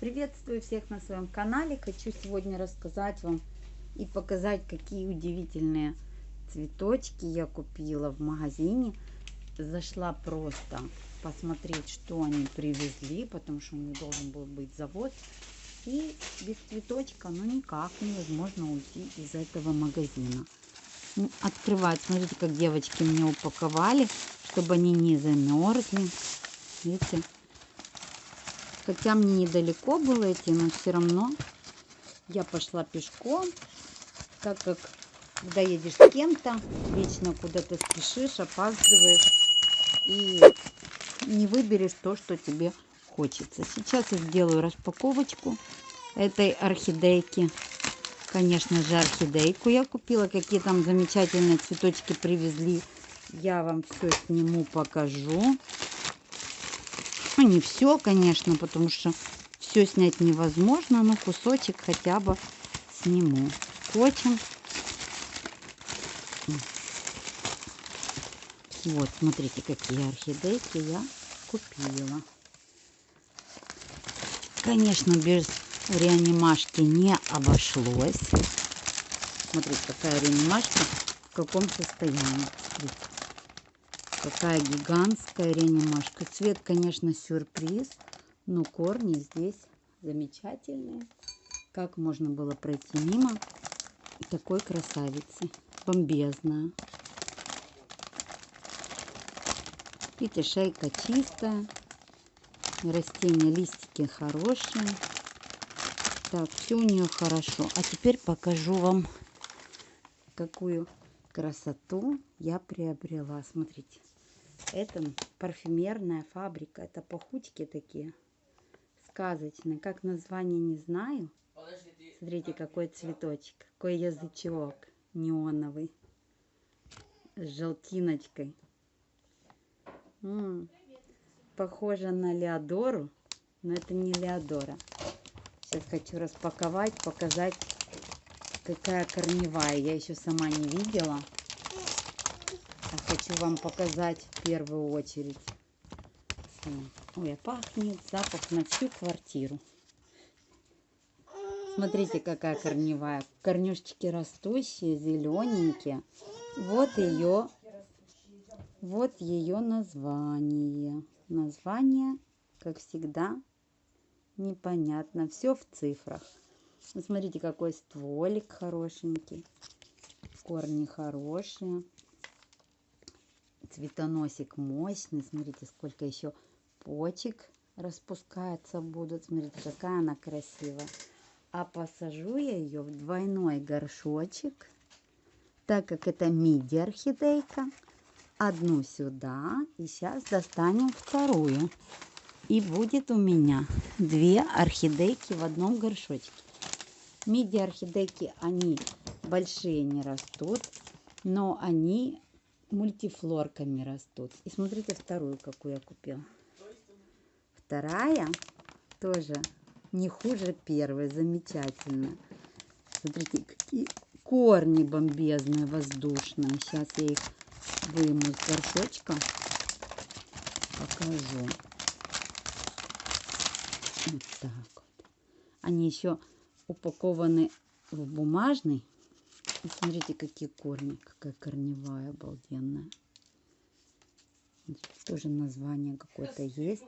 Приветствую всех на своем канале. Хочу сегодня рассказать вам и показать, какие удивительные цветочки я купила в магазине. Зашла просто посмотреть, что они привезли, потому что у них должен был быть завод. И без цветочка, ну никак невозможно уйти из этого магазина. Ну, открывать, смотрите, как девочки мне упаковали, чтобы они не замерзли. Видите? Хотя мне недалеко было идти, но все равно я пошла пешком, так как когда едешь с кем-то, вечно куда-то спешишь, опаздываешь и не выберешь то, что тебе хочется. Сейчас я сделаю распаковочку этой орхидейки. Конечно же, орхидейку я купила. Какие там замечательные цветочки привезли. Я вам все сниму, покажу. Ну, не все, конечно, потому что все снять невозможно, но кусочек хотя бы сниму. Скотчем. Вот, смотрите, какие орхидейки я купила. Конечно, без реанимашки не обошлось. Смотрите, какая реанимашка, в каком состоянии. Какая гигантская реанимашка. Цвет, конечно, сюрприз, но корни здесь замечательные. Как можно было пройти мимо такой красавицы. Бомбезная. Видите, шейка чистая. Растения, листики хорошие. Так, все у нее хорошо. А теперь покажу вам, какую красоту я приобрела. Смотрите. Это парфюмерная фабрика. Это пахучки такие сказочные. Как название не знаю. Смотрите, какой цветочек. Какой язычок неоновый. С желтиночкой. М -м, похоже на Леодору. Но это не Леодора. Сейчас хочу распаковать, показать, какая корневая. Я еще сама не видела. Хочу вам показать в первую очередь. Ой, а пахнет запах на всю квартиру. Смотрите, какая корневая. Корнюшечки растущие, зелененькие. Вот ее, вот ее название. Название, как всегда, непонятно. Все в цифрах. Смотрите, какой стволик хорошенький. Корни хорошие цветоносик мощный. Смотрите, сколько еще почек распускается будут. Смотрите, какая она красивая. А посажу я ее в двойной горшочек, так как это миди-орхидейка. Одну сюда, и сейчас достанем вторую. И будет у меня две орхидейки в одном горшочке. Миди-орхидейки, они большие не растут, но они мультифлорками растут. И смотрите вторую, какую я купила. Вторая тоже не хуже первой, замечательно. Смотрите, какие корни бомбезные, воздушные. Сейчас я их выму с горшочка. Покажу. Вот так вот. Они еще упакованы в бумажный смотрите, какие корни, какая корневая обалденная. Тоже название какое-то есть.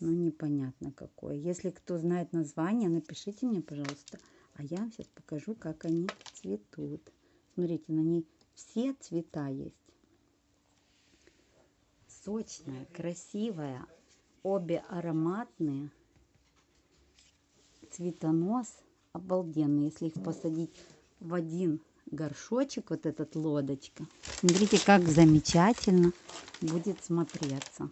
Но непонятно какое. Если кто знает название, напишите мне, пожалуйста. А я вам сейчас покажу, как они цветут. Смотрите, на ней все цвета есть. Сочная, красивая. Обе ароматные. Цветонос обалденный. Если их посадить в один горшочек, вот этот лодочка. Смотрите, как замечательно будет смотреться.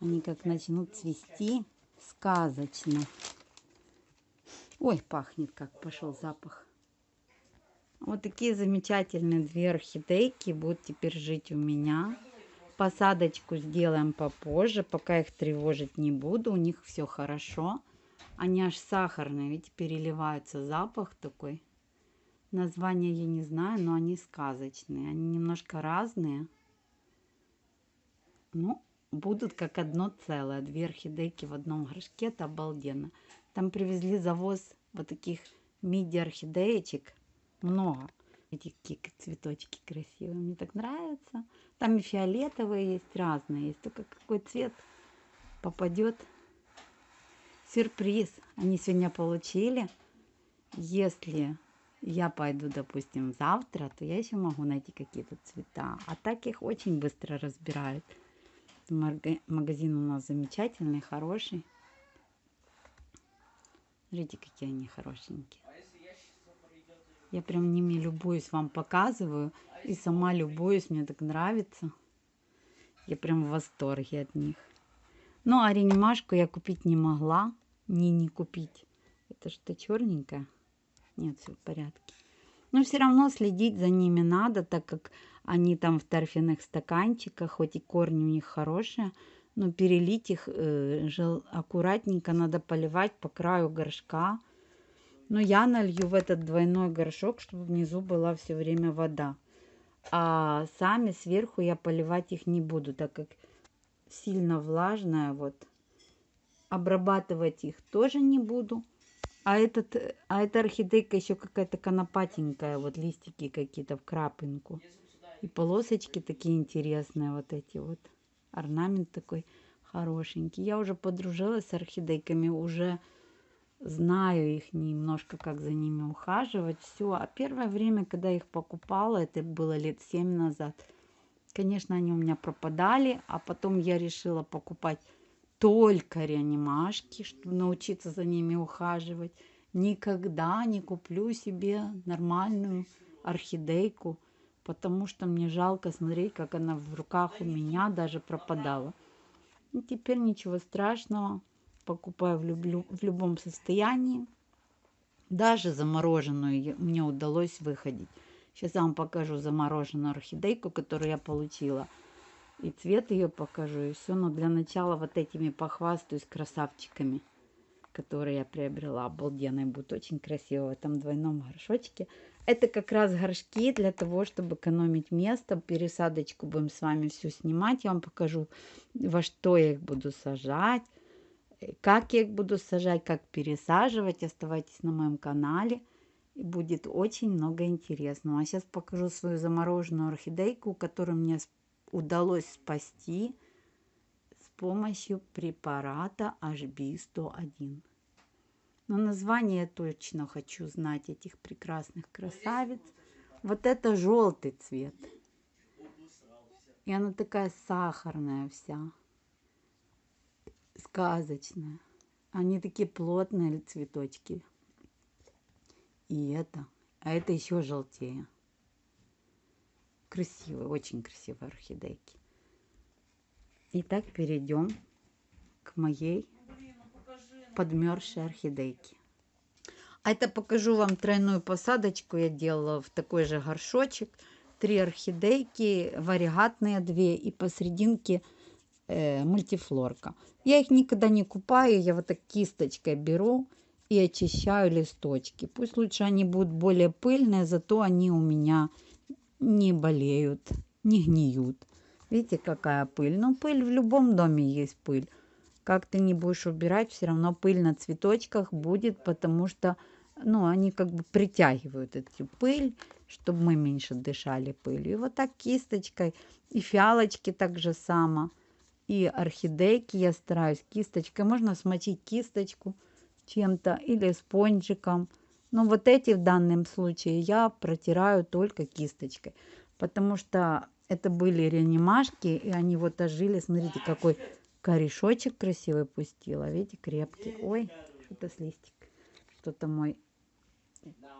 Они как начнут цвести, сказочно. Ой, пахнет как, пошел запах. Вот такие замечательные две орхидейки будут теперь жить у меня. Посадочку сделаем попозже, пока их тревожить не буду. У них все хорошо. Они аж сахарные, видите, переливается запах такой. Названия я не знаю, но они сказочные. Они немножко разные. Ну, будут как одно целое. Две орхидейки в одном горшке, это обалденно. Там привезли завоз вот таких миди-орхидеечек. Много. Эти какие цветочки красивые. Мне так нравятся. Там и фиолетовые есть, разные есть. Только какой цвет попадет. Сюрприз. Они сегодня получили. Если я пойду, допустим, завтра, то я еще могу найти какие-то цвета. А так их очень быстро разбирают. Магазин у нас замечательный, хороший. Смотрите, какие они хорошенькие. Я прям ними любуюсь, вам показываю. И сама любуюсь, мне так нравится. Я прям в восторге от них. Ну, а реанимашку я купить не могла. Не, не купить. Это что, черненькое? Нет, все в порядке. Но все равно следить за ними надо, так как они там в торфяных стаканчиках, хоть и корни у них хорошие, но перелить их э, аккуратненько надо поливать по краю горшка. Но я налью в этот двойной горшок, чтобы внизу была все время вода. А сами сверху я поливать их не буду, так как сильно влажная. Вот. Обрабатывать их тоже не буду. А, этот, а эта орхидейка еще какая-то конопатенькая. Вот листики какие-то в крапинку. И полосочки такие интересные вот эти вот. Орнамент такой хорошенький. Я уже подружилась с орхидейками, уже знаю их немножко, как за ними ухаживать. Все. А первое время, когда их покупала, это было лет 7 назад, конечно, они у меня пропадали. А потом я решила покупать только реанимашки, чтобы научиться за ними ухаживать. Никогда не куплю себе нормальную орхидейку, потому что мне жалко смотреть, как она в руках у меня даже пропадала. И теперь ничего страшного, покупаю в, люблю, в любом состоянии. Даже замороженную мне удалось выходить. Сейчас я вам покажу замороженную орхидейку, которую я получила – и цвет ее покажу, и все. Но для начала вот этими похвастаюсь красавчиками, которые я приобрела. Обалденные будут, очень красиво в этом двойном горшочке. Это как раз горшки для того, чтобы экономить место. Пересадочку будем с вами все снимать. Я вам покажу, во что я их буду сажать, как я их буду сажать, как пересаживать. Оставайтесь на моем канале. И будет очень много интересного. А сейчас покажу свою замороженную орхидейку, которую мне удалось спасти с помощью препарата HB101. Но название точно хочу знать этих прекрасных красавиц. Вот это желтый цвет. И она такая сахарная вся. Сказочная. Они такие плотные цветочки. И это. А это еще желтее красивые, очень красивые орхидейки. Итак, перейдем к моей подмерзшей орхидейке. А это покажу вам тройную посадочку. Я делала в такой же горшочек. Три орхидейки, варигатные две и посерединке э, мультифлорка. Я их никогда не купаю, я вот так кисточкой беру и очищаю листочки. Пусть лучше они будут более пыльные, зато они у меня не болеют, не гниют. Видите, какая пыль? Ну, пыль в любом доме есть пыль. Как ты не будешь убирать, все равно пыль на цветочках будет, потому что, ну, они как бы притягивают эту пыль, чтобы мы меньше дышали пылью. И вот так кисточкой, и фиалочки так же само, и орхидейки я стараюсь кисточкой. Можно смочить кисточку чем-то или спонжиком. Но вот эти в данном случае я протираю только кисточкой, потому что это были реанимашки, и они вот ожили. Смотрите, какой корешочек красивый пустила. Видите, крепкий. Ой, что-то с листик. Что-то мой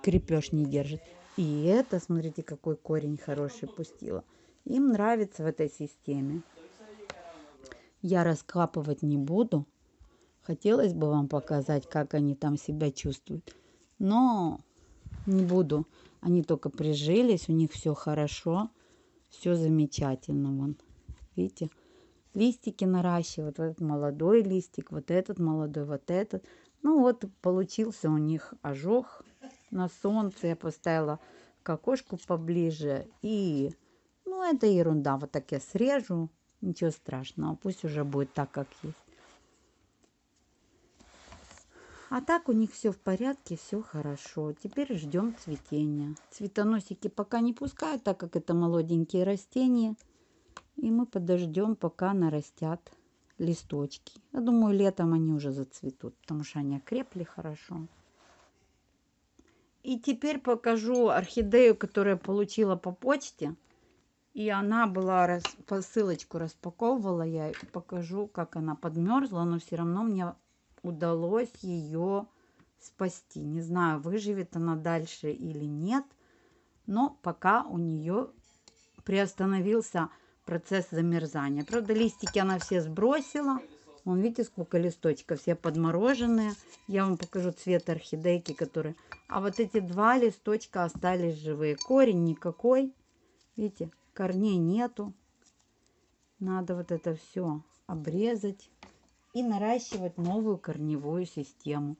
крепеж не держит. И это, смотрите, какой корень хороший пустила. Им нравится в этой системе. Я раскапывать не буду. Хотелось бы вам показать, как они там себя чувствуют. Но не буду. Они только прижились, у них все хорошо, все замечательно. Вон, видите, листики наращивают. Вот этот молодой листик, вот этот молодой, вот этот. Ну вот получился у них ожог на солнце. Я поставила к окошку поближе. И, ну, это ерунда. Вот так я срежу, Ничего страшного, пусть уже будет так, как есть. А так у них все в порядке, все хорошо. Теперь ждем цветения. Цветоносики пока не пускают, так как это молоденькие растения. И мы подождем, пока нарастят листочки. Я думаю, летом они уже зацветут, потому что они окрепли хорошо. И теперь покажу орхидею, которую я получила по почте. И она была, рас... посылочку распаковывала я, покажу, как она подмерзла, но все равно мне удалось ее спасти. Не знаю, выживет она дальше или нет, но пока у нее приостановился процесс замерзания. Правда, листики она все сбросила. Вон, видите, сколько листочков, все подмороженные. Я вам покажу цвет орхидейки, которые... А вот эти два листочка остались живые. Корень никакой. Видите, корней нету. Надо вот это все обрезать и наращивать новую корневую систему.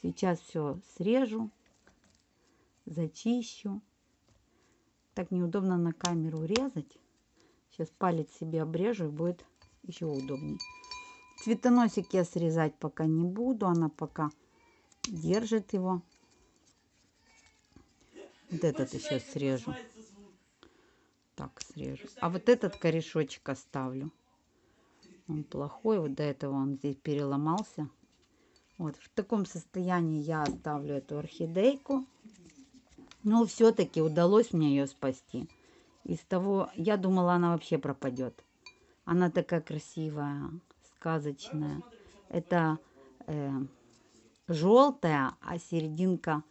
Сейчас все срежу, зачищу. Так неудобно на камеру резать. Сейчас палец себе обрежу и будет еще удобнее. Цветоносик я срезать пока не буду. Она пока держит его. Вот этот еще срежу. Так, срежу. А вот этот корешочек оставлю. Он плохой. Вот до этого он здесь переломался. Вот в таком состоянии я оставлю эту орхидейку. Но все-таки удалось мне ее спасти. Из того, я думала, она вообще пропадет. Она такая красивая, сказочная. Это э, желтая, а серединка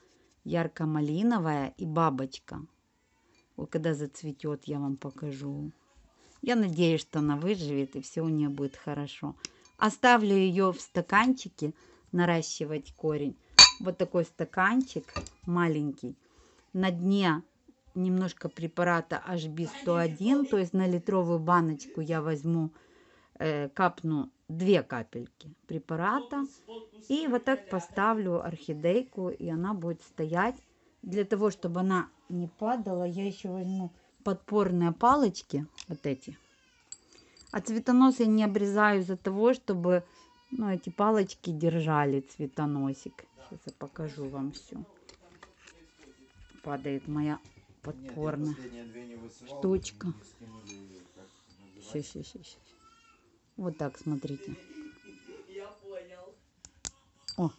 ярко-малиновая и бабочка. Вот когда зацветет, я вам покажу. Я надеюсь, что она выживет и все у нее будет хорошо. Оставлю ее в стаканчике наращивать корень. Вот такой стаканчик маленький. На дне немножко препарата HB101, то есть на литровую баночку я возьму, э, капну две капельки препарата. И вот так поставлю орхидейку, и она будет стоять. Для того, чтобы она не падала, я еще возьму подпорные палочки, вот эти. А цветонос я не обрезаю из-за того, чтобы ну, эти палочки держали цветоносик. Сейчас я покажу вам все. Падает моя подпорная штучка. Сейчас, сейчас, сейчас. Вот так, смотрите. О.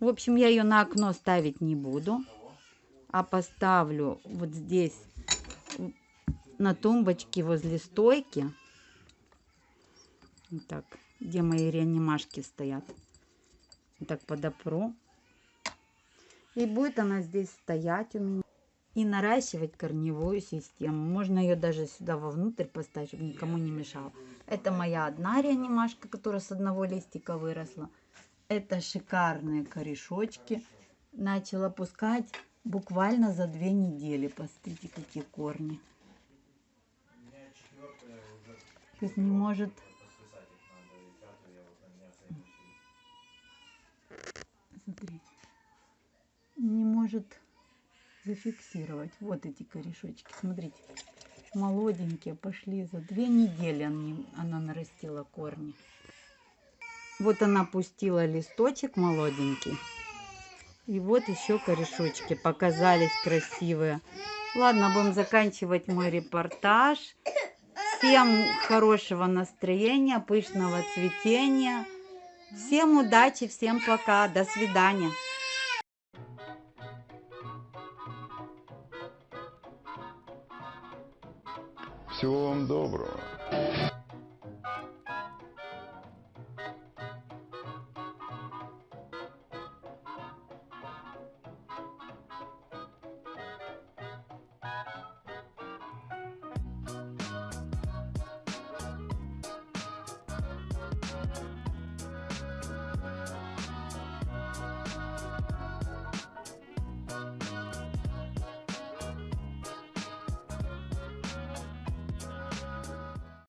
В общем, я ее на окно ставить не буду а поставлю вот здесь на тумбочке возле стойки. Вот так, где мои реанимашки стоят. Вот так подопру. И будет она здесь стоять у меня. И наращивать корневую систему. Можно ее даже сюда вовнутрь поставить, чтобы никому не мешало. Это моя одна реанимашка, которая с одного листика выросла. Это шикарные корешочки. Начала пускать буквально за две недели. Посмотрите, какие корни. Сейчас не может... Смотри. Не может зафиксировать. Вот эти корешочки. Смотрите. Молоденькие пошли. За две недели они, она нарастила корни. Вот она пустила листочек молоденький. И вот еще корешочки показались красивые. Ладно, будем заканчивать мой репортаж. Всем хорошего настроения, пышного цветения. Всем удачи, всем пока. До свидания. Всего вам доброго.